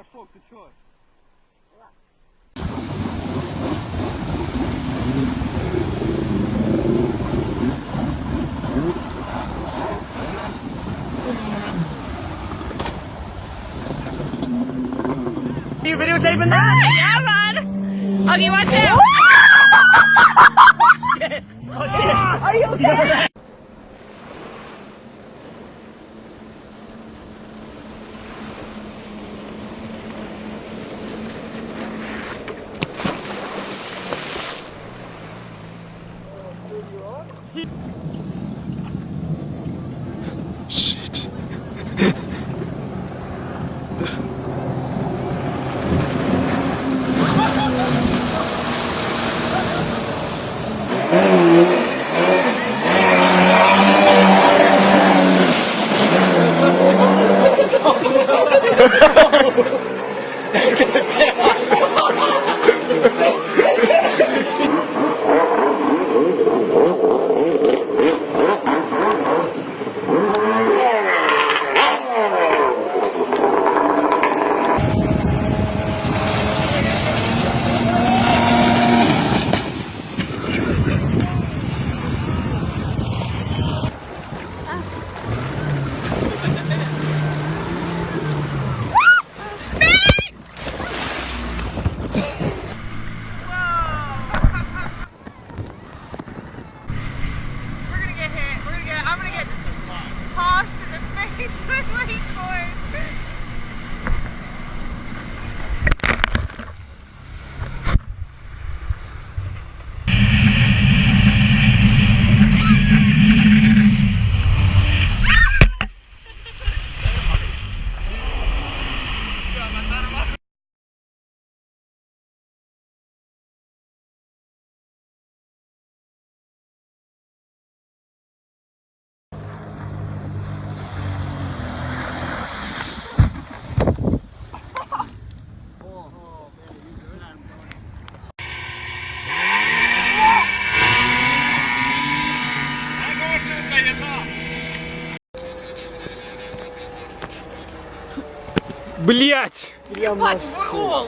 пошел, ты чё? You videotaping that? Yeah, man. Okay, watch out. Oh shit! Are you okay? Блять! Я Мать, врул!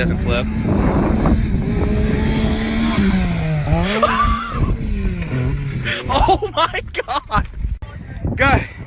doesn't flip. oh my god! Go!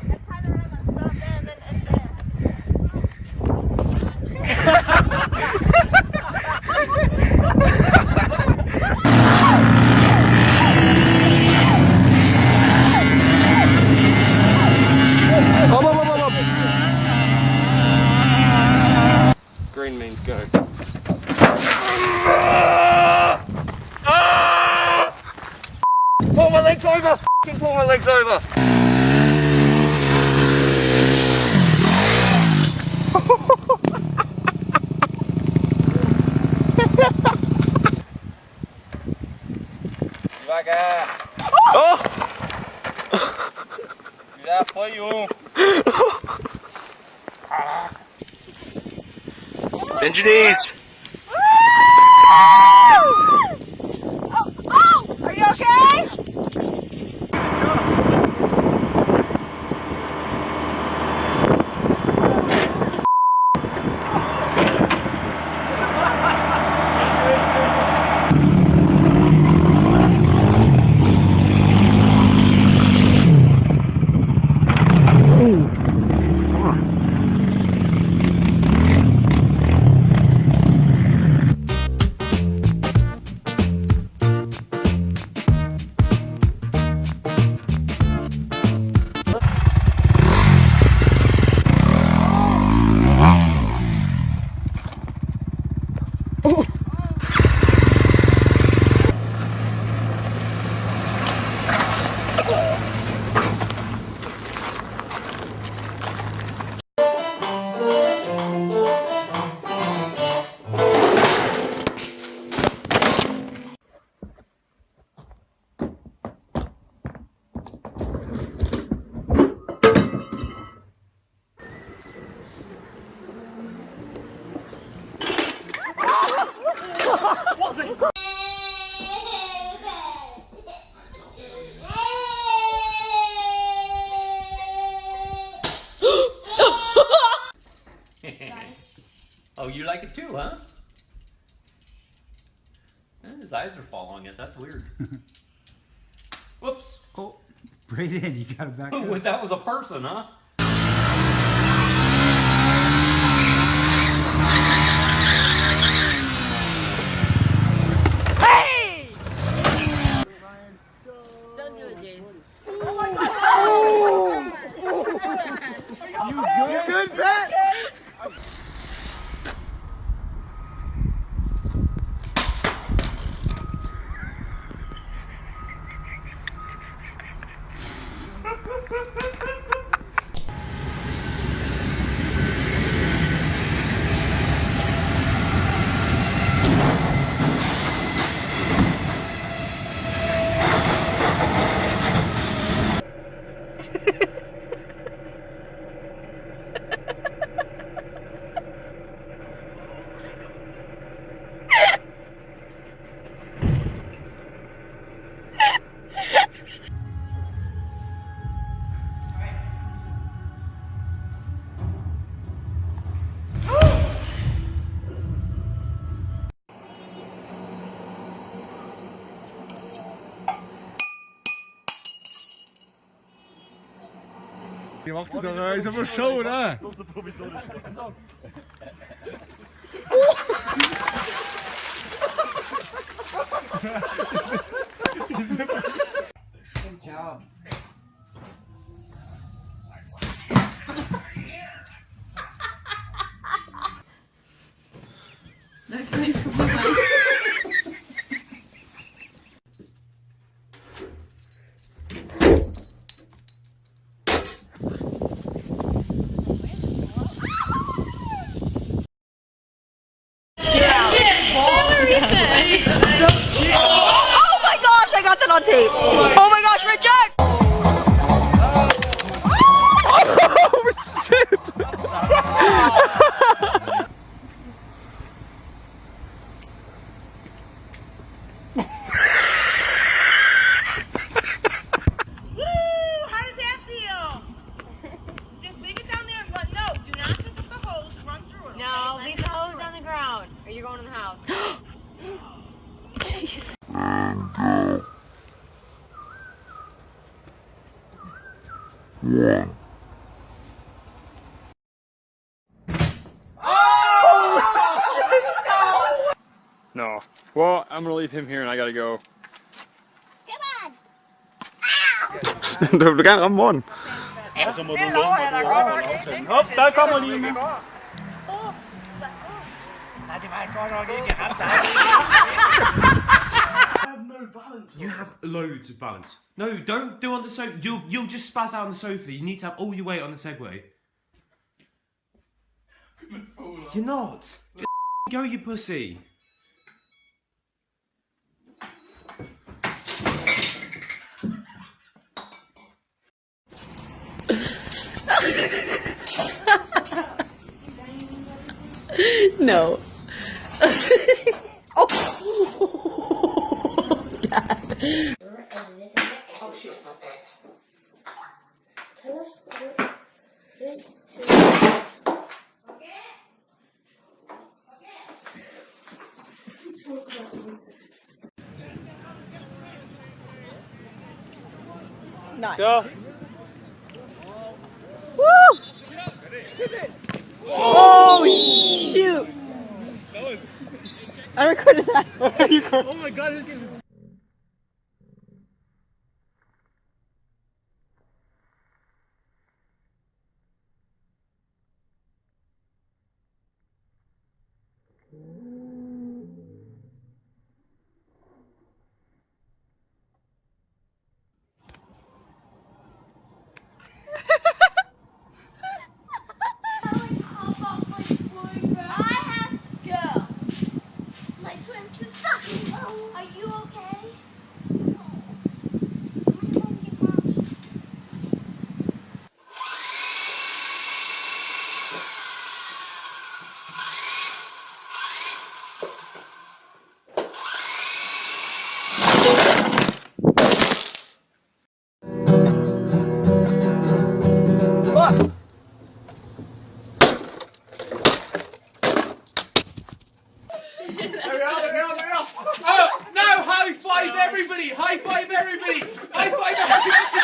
Ivan. Devagar. Oh! Já foi um. Caraca. Diniz. Oh, you like it too, huh? Eh, his eyes are following it. That's weird. Whoops. Oh, Braden, you got it back. Oh, that was a person, huh? Die macht das auch, ist aber Show, ne? Good job. Oh my gosh, I got that on tape. Oh my gosh, Richard! Woo! How does that feel? Just leave it down there and run. No, do not pick up the hose. Run through it. No, leave the hose on the ground. Or you're going in the house. No. Well, I'm gonna leave him here and I gotta go. du kan ramme munden. Hop, der kommer Line. Nej, det var godt nok ikke ham, der You have loads of balance. No, don't do on the sofa. You'll you'll just spaz out on the sofa. You need to have all your weight on the Segway. You're not. Just go, you pussy. No. Oh. Go. Woo! Oh shoot! I recorded that. Oh my god, it's getting five everybody! High five everybody! High five everybody!